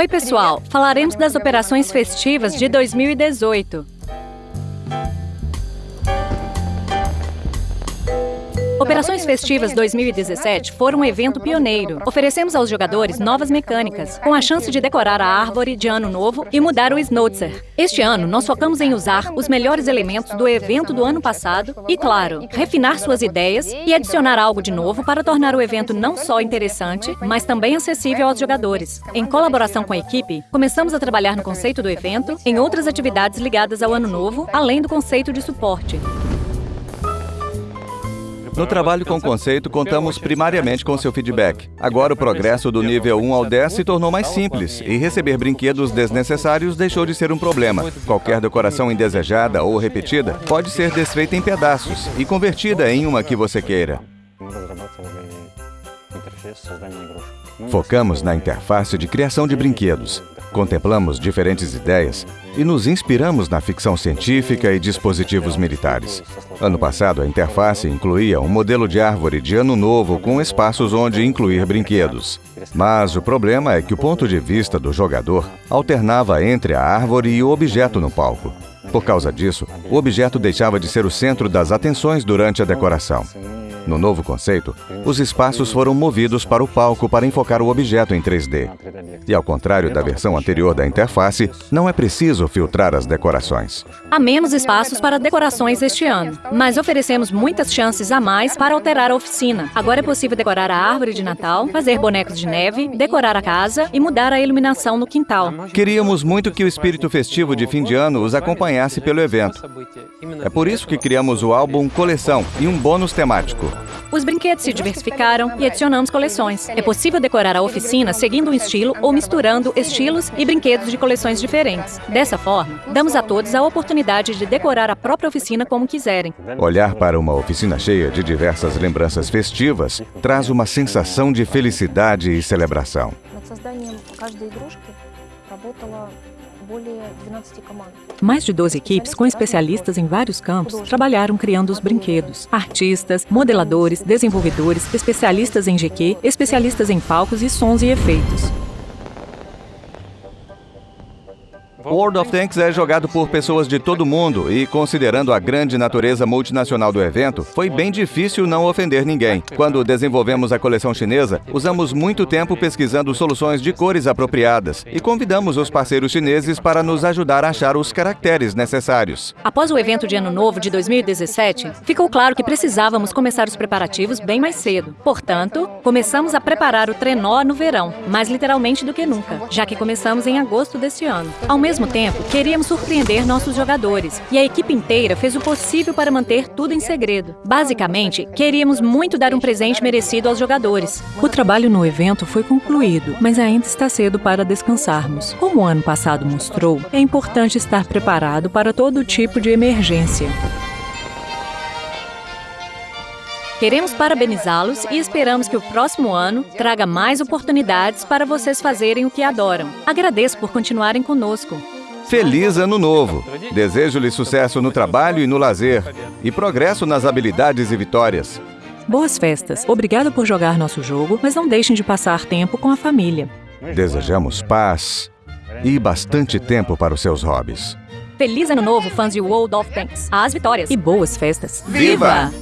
Oi, pessoal! Falaremos das operações festivas de 2018. Operações Festivas 2017 foram um evento pioneiro. Oferecemos aos jogadores novas mecânicas, com a chance de decorar a árvore de ano novo e mudar o Snowtzer. Este ano, nós focamos em usar os melhores elementos do evento do ano passado e, claro, refinar suas ideias e adicionar algo de novo para tornar o evento não só interessante, mas também acessível aos jogadores. Em colaboração com a equipe, começamos a trabalhar no conceito do evento, em outras atividades ligadas ao ano novo, além do conceito de suporte. No trabalho com conceito, contamos primariamente com seu feedback. Agora, o progresso do nível 1 ao 10 se tornou mais simples e receber brinquedos desnecessários deixou de ser um problema. Qualquer decoração indesejada ou repetida pode ser desfeita em pedaços e convertida em uma que você queira. Focamos na interface de criação de brinquedos. Contemplamos diferentes ideias e nos inspiramos na ficção científica e dispositivos militares. Ano passado, a interface incluía um modelo de árvore de ano novo com espaços onde incluir brinquedos. Mas o problema é que o ponto de vista do jogador alternava entre a árvore e o objeto no palco. Por causa disso, o objeto deixava de ser o centro das atenções durante a decoração. No novo conceito, os espaços foram movidos para o palco para enfocar o objeto em 3D. E ao contrário da versão anterior da interface, não é preciso filtrar as decorações. Há menos espaços para decorações este ano, mas oferecemos muitas chances a mais para alterar a oficina. Agora é possível decorar a árvore de Natal, fazer bonecos de neve, decorar a casa e mudar a iluminação no quintal. Queríamos muito que o espírito festivo de fim de ano os acompanhasse pelo evento. É por isso que criamos o álbum Coleção e um bônus temático. Os brinquedos se diversificaram e adicionamos coleções. É possível decorar a oficina seguindo um estilo ou misturando estilos e brinquedos de coleções diferentes. Dessa forma, damos a todos a oportunidade de decorar a própria oficina como quiserem. Olhar para uma oficina cheia de diversas lembranças festivas traz uma sensação de felicidade e celebração. Mais de 12 equipes com especialistas em vários campos trabalharam criando os brinquedos. Artistas, modeladores, desenvolvedores, especialistas em GQ, especialistas em palcos e sons e efeitos. World of Tanks é jogado por pessoas de todo mundo e, considerando a grande natureza multinacional do evento, foi bem difícil não ofender ninguém. Quando desenvolvemos a coleção chinesa, usamos muito tempo pesquisando soluções de cores apropriadas e convidamos os parceiros chineses para nos ajudar a achar os caracteres necessários. Após o evento de Ano Novo de 2017, ficou claro que precisávamos começar os preparativos bem mais cedo. Portanto, começamos a preparar o trenó no verão, mais literalmente do que nunca, já que começamos em agosto deste ano. Ao mesmo tempo, queríamos surpreender nossos jogadores, e a equipe inteira fez o possível para manter tudo em segredo. Basicamente, queríamos muito dar um presente merecido aos jogadores. O trabalho no evento foi concluído, mas ainda está cedo para descansarmos. Como o ano passado mostrou, é importante estar preparado para todo tipo de emergência. Queremos parabenizá-los e esperamos que o próximo ano traga mais oportunidades para vocês fazerem o que adoram. Agradeço por continuarem conosco. Feliz Ano Novo! Desejo-lhe sucesso no trabalho e no lazer, e progresso nas habilidades e vitórias. Boas festas! Obrigado por jogar nosso jogo, mas não deixem de passar tempo com a família. Desejamos paz e bastante tempo para os seus hobbies. Feliz Ano Novo, fãs de World of Tanks! Às vitórias! E boas festas! Viva!